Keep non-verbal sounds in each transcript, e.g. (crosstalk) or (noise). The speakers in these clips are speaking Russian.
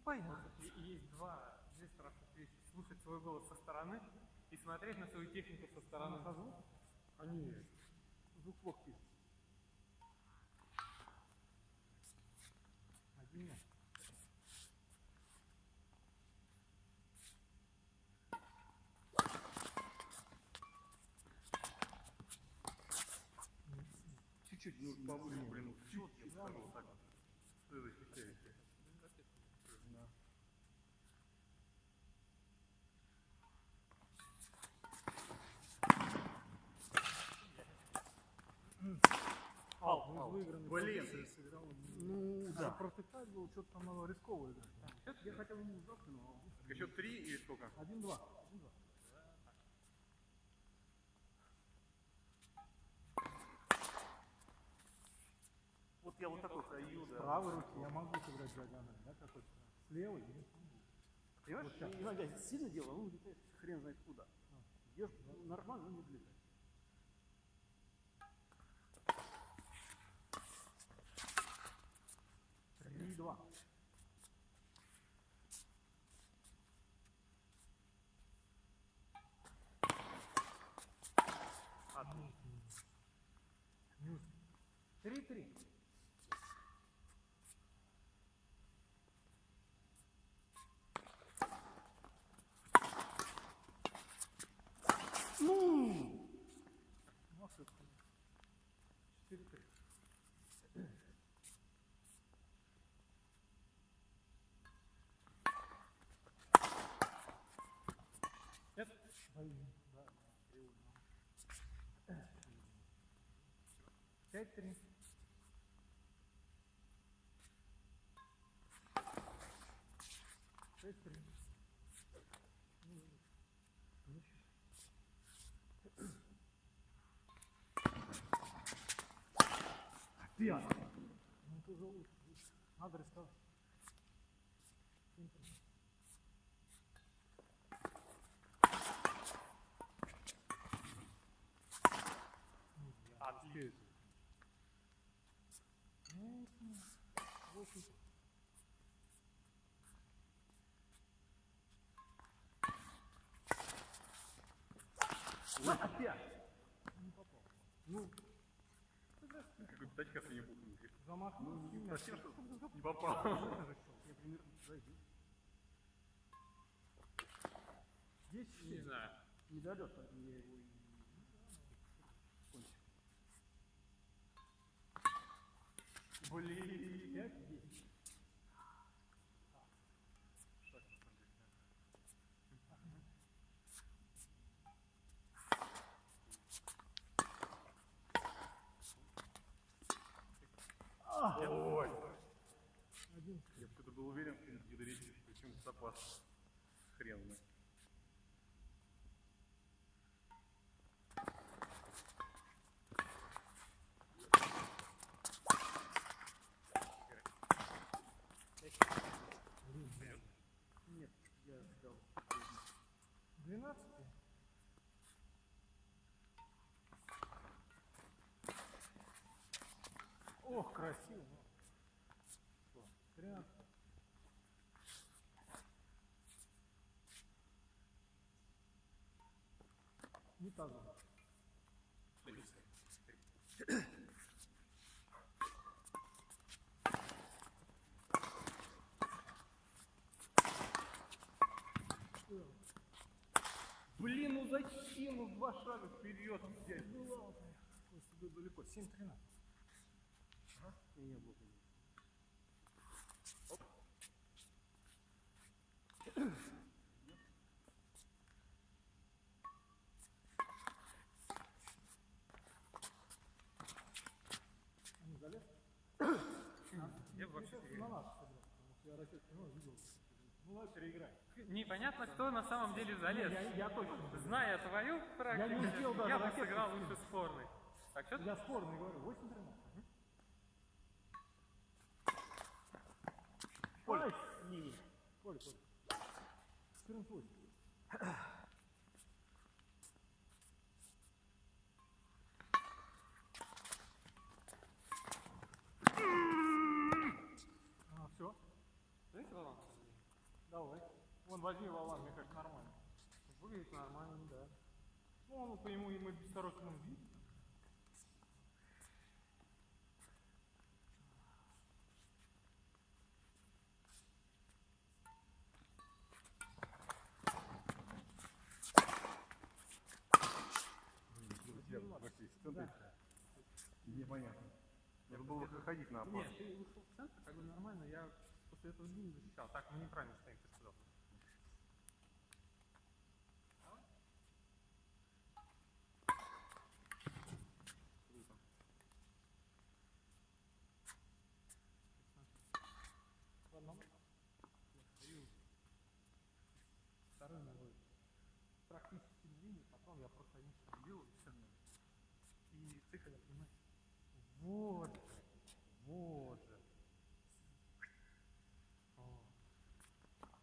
Ну, понятно. И Есть два, две страшных вещи. Слушать свой голос со стороны и смотреть на свою технику со стороны. Они звук плохо пишут. Один нет. Чуть-чуть, ну, повыше, блин, чуть я скажу вот так вот. Что это ощущаете? Да. Ау, мы выиграны. Блин. сыграл. Ну, Надо да. протыкать было, что-то там надо рисково играть. Я хотел ему завтра, но... Еще три или сколько? Один-два. Один-два. Вот я вот такой стою, С да. правой руки я могу сыграть диагональ, да, какой-то. С левой я не смогу. Понимаешь, иногда я сильно делаю, он улетает хрен знает куда. Бьешь нормально, он не влетает. 3-3. Ну! Ну, все-таки. 4-3. Это... Блин, да, да, 5-3. Ti, ó. Abre essa. Вот опять. Не попал. Ну, Какой тачка не буду. замахнулся. Ну, совсем что не попал. Я примерно зайду. Десять Не знаю. Не дойдет, поэтому я его и... кончил. Блин. Ой. Я что-то был уверен, что не почему запас хрен знает. Ох, красиво. Прям. Не так. Блин, ну зачем в два шага вперед? Ну ладно, далеко, 7-13. Непонятно, кто на самом деле залез. Я, я точно. Зная твою практику, я, не я бы сыграл лучше спорный. Так, что? Я спорный говорю, 8-13. 13. Поле. Не, Поле, поле. 14 8. А, все. Знаете, Вован, Ну, возьми валан, мне кажется, нормально. Выглядит нормально, да. Ну, по нему, ему без сороки он видит. Друзья, вообще, центр. Непонятно. Надо на опор. Нет, ты вышел в центр, как бы нормально, я после этого не защищал. Так, мы неправильно стоим, ты сказал. Второй новый. Практически длинный, потом я просто один делаю, и все. И цикл. Вот вот же. О.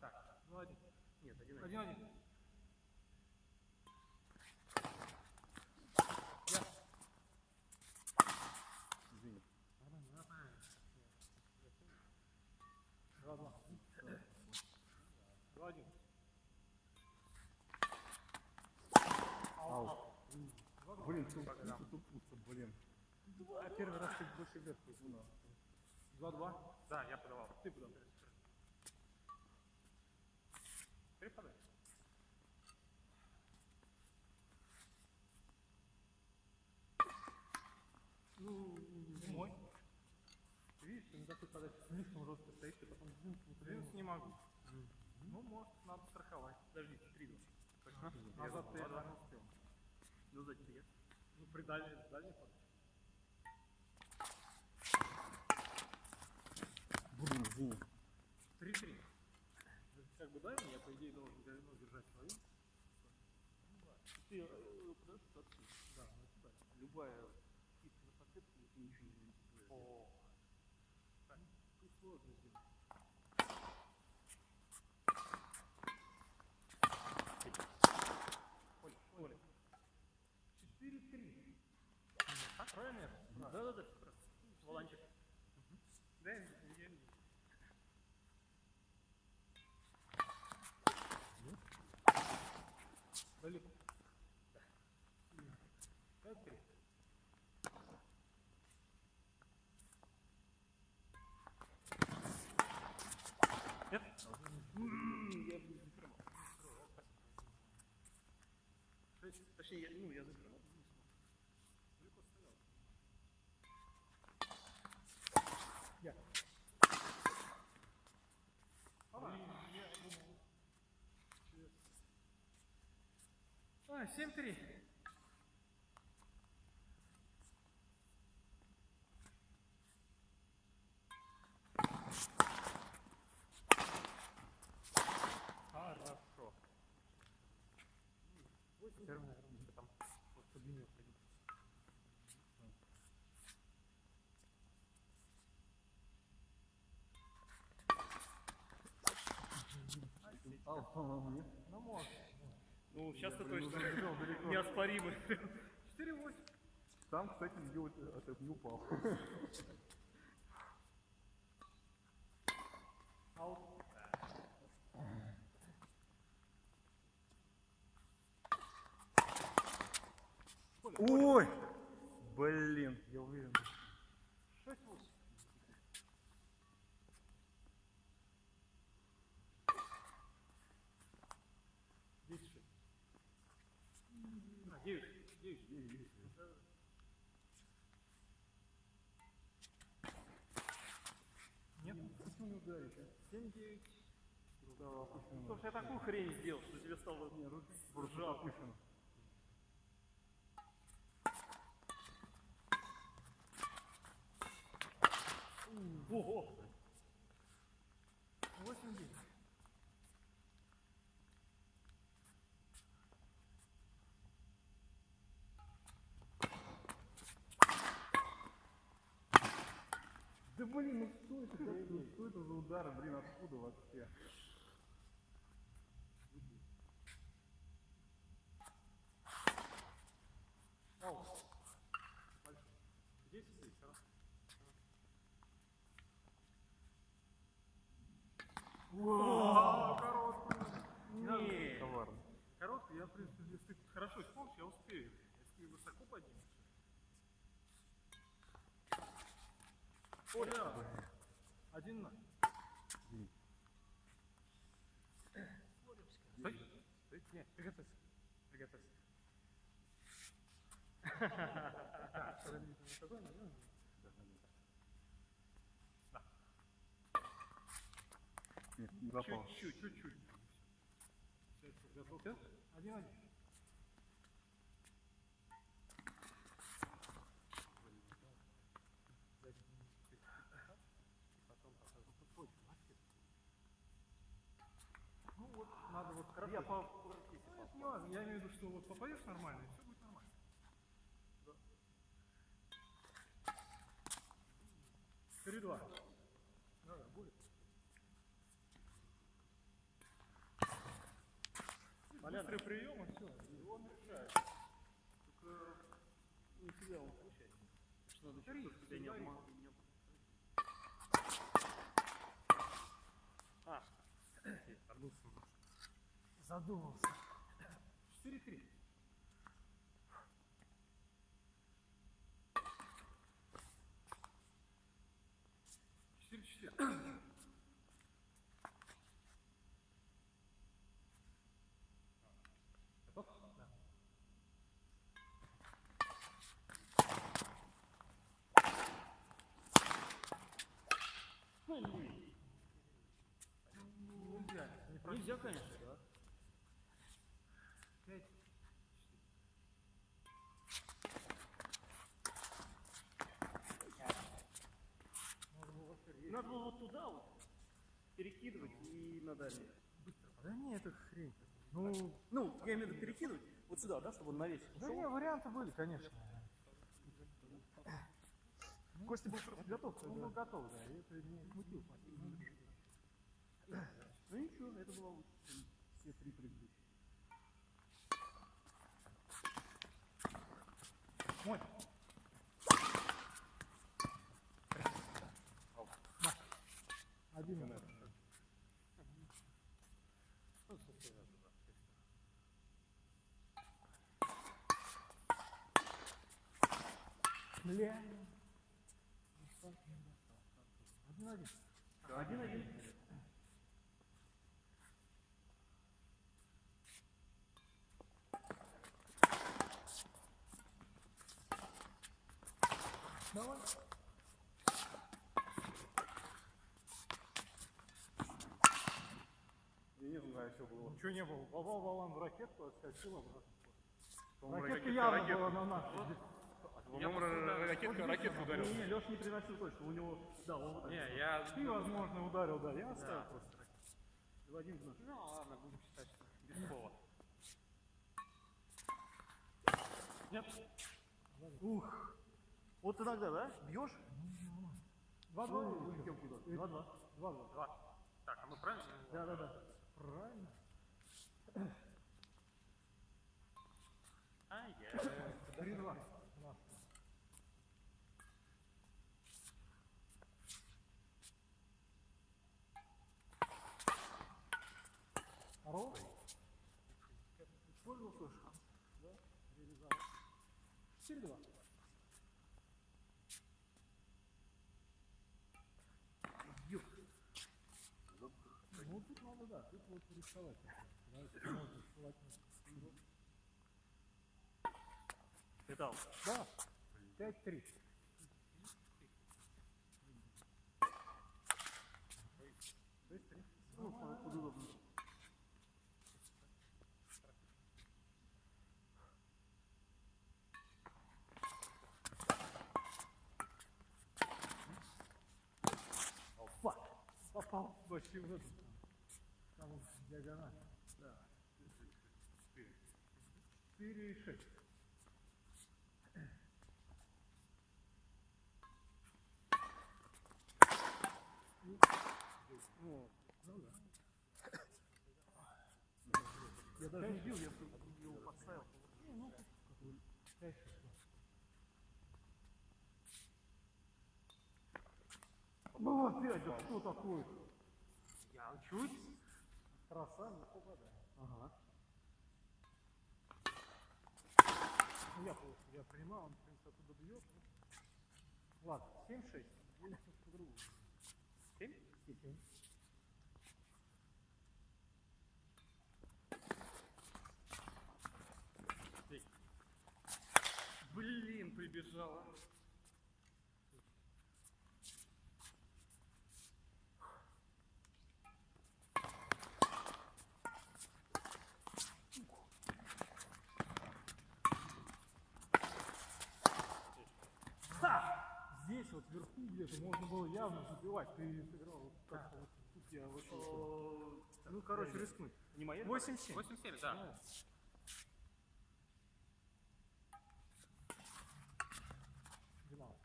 Так, ну один. Нет, один Один, один. Я. Извини. Нормально, нормально. Два, два. Два, один. Ау. Блин, тут тут- тут пусто, блин. А первый раз ты больше вверх пошел. Два-два? Да, я подавал. Ты подал. Подай. Ну, мой. Ты видишь, ты на такой подаче слишком жестко стоишь, ты потом двинуть не Двинуть не могу. Ну, может, надо страховать. Подожди, три два. Назад ты два не успел. Ну, я. Ну, при дальней, дальней подаче. Извини. Три-три. Как бы дай мне, я по идее должен ну, держать свою. Ты подаешь отсюда. Да. Любая кисть на подцепке, ты ничего не сделаешь. О. Так, сложно сделать. Правильно? Да, да, да. Волончик. Да, я я не Далеко. Пять три. Нет? Я не. Точнее, я, ну, я закрывал. Я. А, 7-3. Хорошо. Первый, наверное, там вот по длине уходить. Ау, по-моему, нет. Ну, может. Ну, сейчас-то точно неоспоримый. 4-8. Там, кстати, сделать это не упал. Аут. Ой! Блин. Я уверен. Нет? Почему не девять. Да, опущено. Слушай, я такую хрень сделал, что тебе стало Не, опущено. Ого! Блин, ну что это? такое? Ну что это за удары, блин, откуда вообще? Десять здесь, а? Вау, короткий. я, в принципе, если ты хорошо исполнишь, я успею. Если высоко поднимешь. Ой, один на. Стой. Стой. Наверное? Нет, не попал. Чуть-чуть? Один-один. Ну вот, надо вот хорошо. Я по... Ну, это не важно. Я имею в виду, что вот попадешь нормально, и все будет нормально. Три два. Да, да, будет. Быстрый прием, и все. И он решает. Только не всегда он получается. Что надо Три, тебя не говори. обмануть. А, Задумался. Четыре три. Четыре четыре. Готов? Да. Нельзя, не просить. нельзя, конечно, да. Пять. Надо было вот туда вот перекидывать и на дальний. Да не, это хрень. Ну, Ну, я имею в виду перекидывать вот сюда, да, чтобы он на весик да не, варианты были, конечно. Костя был просто готов. Он был готов, да, это не смутил. Ну ничего, это было все три предыдущие. Мой. Один. Бля. Один-один. Один-один. Давай. Я не знаю, что было. Ничего не было. Попал баллон в ракетку, отскочил обратно. Ракетка явно была на нас. По-моему, ра- ракетка, ракетку ударил. Не, Леша не приносил точно, у него, да, он вот. Не, я... Ты, возможно, ударил, да. Я оставил просто. Два один в наш. Ну ладно, будем считать, что без слова. Нет. Ух. Вот иногда, да? Бьешь? Два-два. Два-два. Два-два. Два. Так, а мы правильно? Да, да, да. Правильно. (coughs) А, я... Три-два. Здорово. Использовал свой шанс. Да? Реализовал. Четыре-два. Ну, тут надо, да, рисовать. Да, это можно. Металл. Да, пять-три. Ну, под, удобно. Попал почти в диагональ. Да. Четыре и шесть. Ну, ну да. Я даже не бил, я его подставил. Ну, какой пять шесть. Ну опять, да что такое? Я учусь. Краса не попадает. Ага. Ну, я, я понимаю, он, в принципе, оттуда бьет. Ладно, 7-6. Или по-другому. 7? 7. Блин, прибежала. Вверху где-то можно было явно забивать. Ты сыграл вот как-то вот тут я вообще... Ну, короче, рискнуть. Не моя? 8-7. 8-7, да. Двенадцать.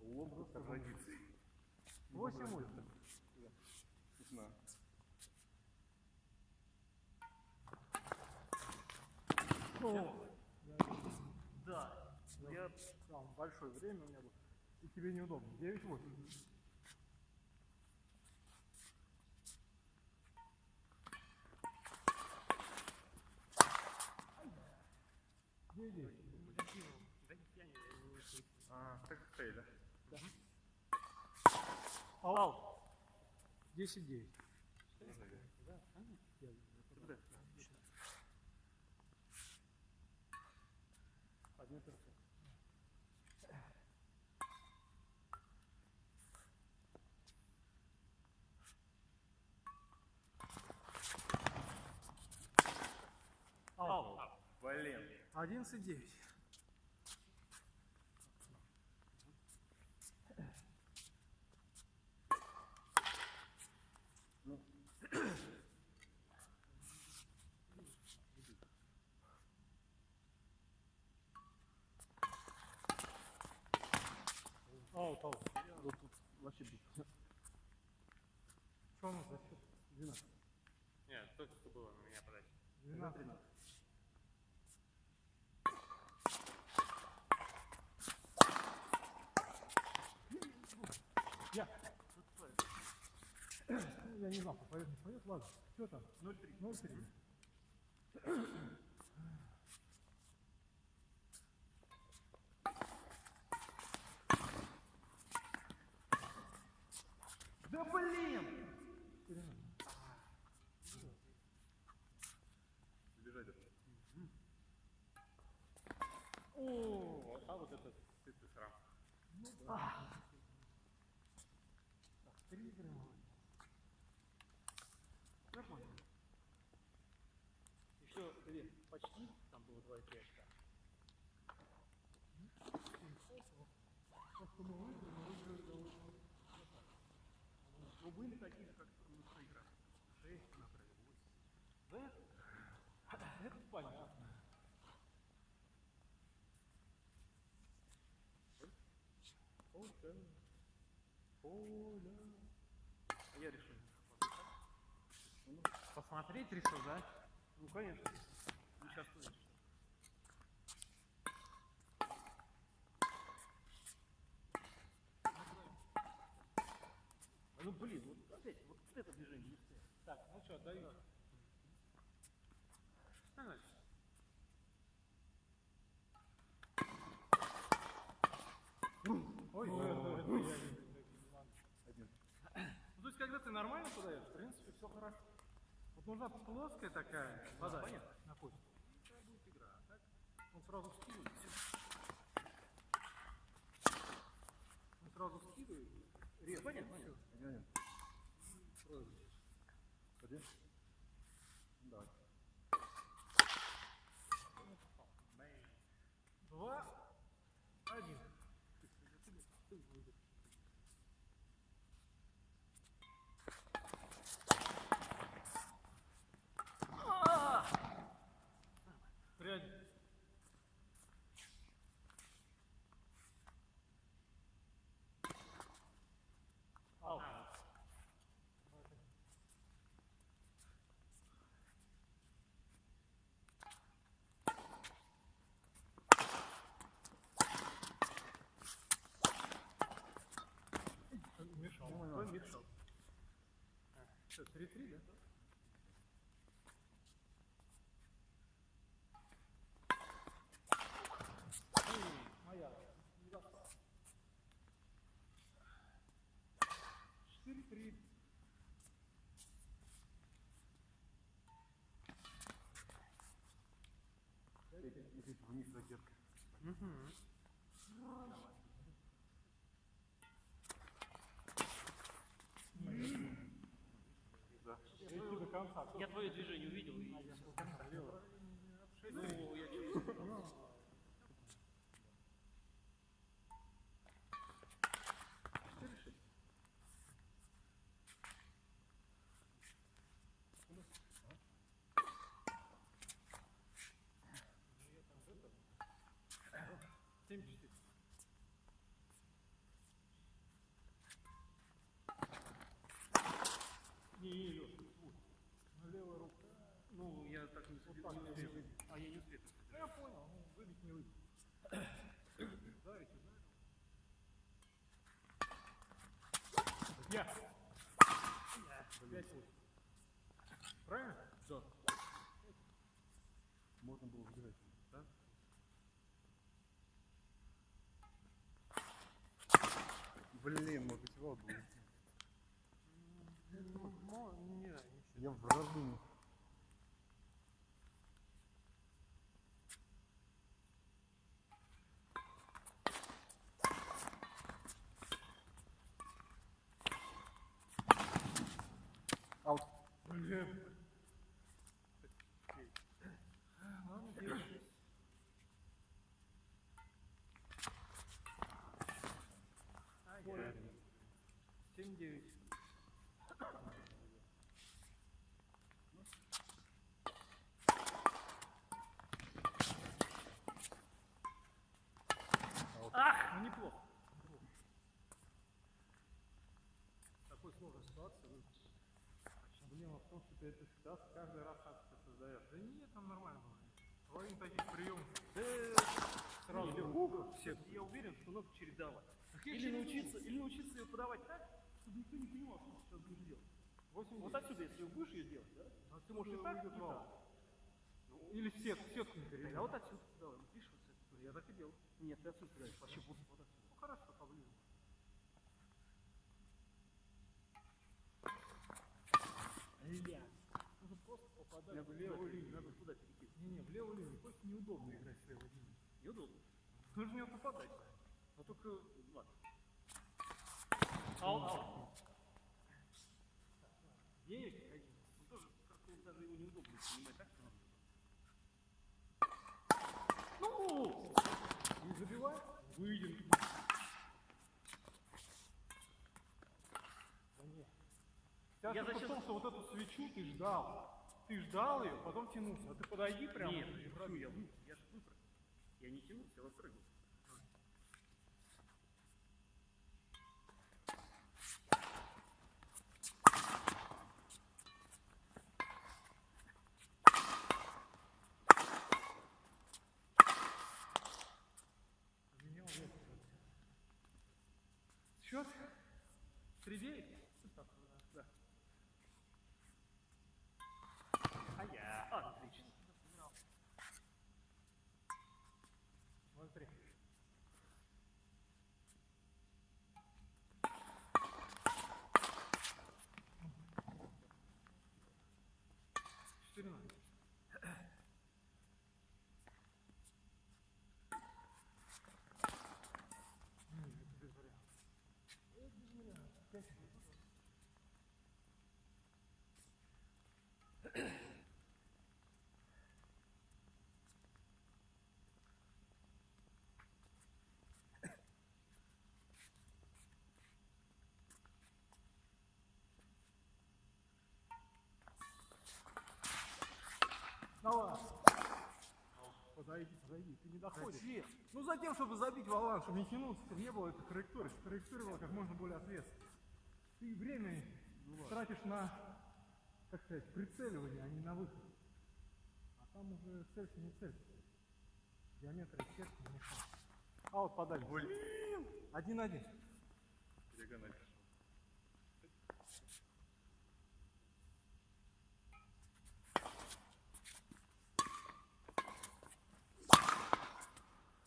Лоб по традиции. 8-8. Вкусно. Я Там большое время у меня было. И тебе неудобно. 9-8. Девять. А, так Фейля. Аут. 10-9. Один перцент. Аут. Блин. 11-9. Аут, аут. вот тут вообще бит. Что у нас за счет? 12. Нет, только что было на меня подача. 12. Я. Я не знал, попадет, не попадет. Ладно. Что там? 0-3. 0-3. Да блин! Бежать это. О, а вот этот сытый срам. Три игры. Еще две почти, Ну, были такие, как восемь. Это понятно. Я решил. Посмотреть решил, да? Ну, конечно. Ну, сейчас. Ну, блин, вот опять, вот это движение. не стоит. Что, отдаю. Ой, это, это я не- Ну, то есть, когда ты нормально подаешь, в принципе, все хорошо. Вот нужна плоская такая вода. Понятно. На кость. Такая будет игра. А так Он сразу скидывает. Он сразу скидывает. Резко. Понятно, понятно. Один? Давай. Что, 3-3, да? Моя. 4-3. Вниз задержка. Угу. Конца. Я твое движение увидел. и- Ну, я чувствую. 5 фут. Правильно? Все. Можно было убежать, да? Блин, может быть, его было. Ну, ну, не, не, Я в разуме. Блин. Ладно, девять шесть. Ай, Семь девять. Ах, ну неплохо. Такой сложной ситуации. ну, Проблема в том, что ты это всегда каждый раз себе создаешь. Да нет, там нормально было. Половина таких приемов. Сразу. Или Угол. Все. Я уверен, что надо чередовать. Или научиться, или научиться ее подавать так, чтобы никто не понимал, что ты сейчас будешь делать. 8 Вот отсюда, если будешь ее делать, да? А Ты можешь и так, и так. Или в сетку, в сетку не. А вот отсюда, давай, видишь, вот. Я так и делал. Нет, ты отсюда даешь, вообще вот, вот отсюда. Ну хорошо, поближе. Я в левую линию, надо туда перекинуть. Не-не, в левую линию. Просто неудобно играть с левой линией. Неудобно. Нужно в нее попадать. Но только, ладно. Ау, ау. Девять один. Ну, тоже как-то даже его неудобно понимать, так что надо. Ну! Не забивай. Выйдем. Да нет. Я штука зачем- в том, что вот эту свечу ты ждал. Ты ждал ее, потом тянулся. А ты подойди прямо. Нет, я Я же выпрыгнул. Я не тянулся, я выпрыгнул. Менял вес. Счет? Три девять? Да. А я. Отлично. Смотри. Четыре ноль. М, это без вариантов. Это без вариантов. Пять минут. Давай. Подойди, подойди, ты не доходишь. Ну затем, чтобы забить валан, чтобы не тянулся, чтобы не было этой траектории, чтобы траектория была как можно более ответственной. Ты время тратишь на, как сказать, прицеливание, а не на выход. А там уже целься, не целься. Геометрия сетки не. А вот подали. Блин. Один-один. Диагональ.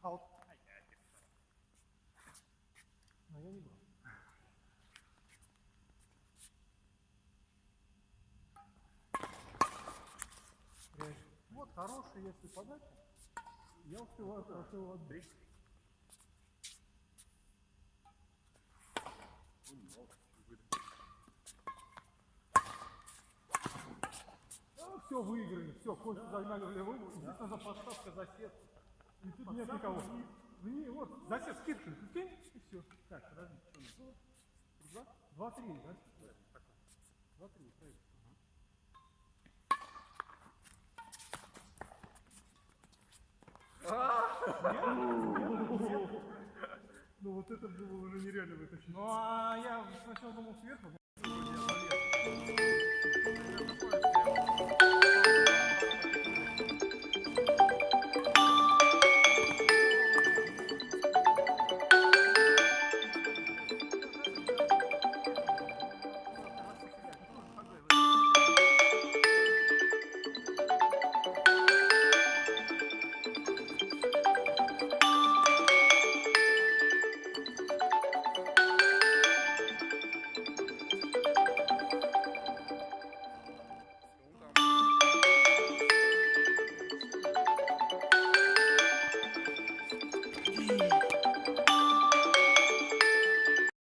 Аут. Но я не был. Прячь. Вот хороший, если подача. Я успеваю хорошо его отбить. все, выиграли, все, Костю загнали в левую, единственное, за подставка за сетку. И тут нет никого. Вне, вот, за сетку, скидка, кинь, и все. Так, подожди, что у нас? Два? Два-три, да? Два-три, правильно. Ну вот это было уже нереально вытащить. Ну а я сначала думал сверху, такой